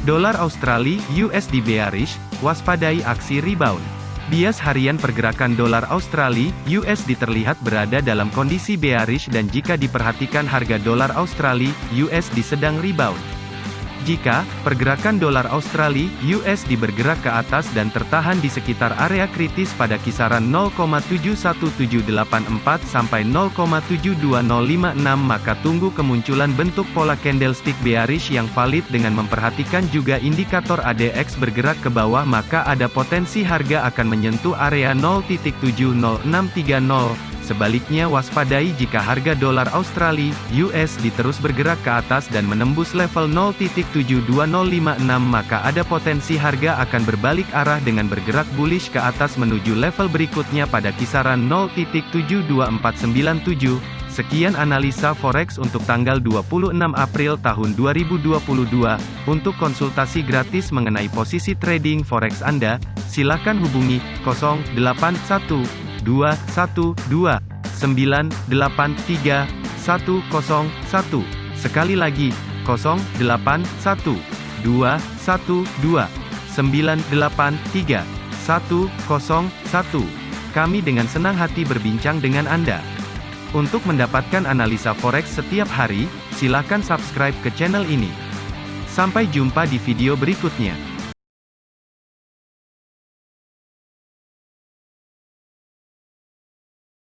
Dolar Australia USD bearish, waspadai aksi rebound. Bias harian pergerakan dolar Australia USD terlihat berada dalam kondisi bearish dan jika diperhatikan harga dolar Australia USD sedang rebound. Jika pergerakan dolar Australia USD bergerak ke atas dan tertahan di sekitar area kritis pada kisaran 0,71784 sampai 0,72056 maka tunggu kemunculan bentuk pola candlestick bearish yang valid dengan memperhatikan juga indikator ADX bergerak ke bawah maka ada potensi harga akan menyentuh area 0.70630 Sebaliknya waspadai jika harga dolar Australia (USD) terus bergerak ke atas dan menembus level 0.72056 maka ada potensi harga akan berbalik arah dengan bergerak bullish ke atas menuju level berikutnya pada kisaran 0.72497. Sekian analisa forex untuk tanggal 26 April tahun 2022. Untuk konsultasi gratis mengenai posisi trading forex Anda, silakan hubungi 081 212 983 101. Sekali lagi, 081 212 983 101. Kami dengan senang hati berbincang dengan Anda. Untuk mendapatkan analisa forex setiap hari, silakan subscribe ke channel ini. Sampai jumpa di video berikutnya.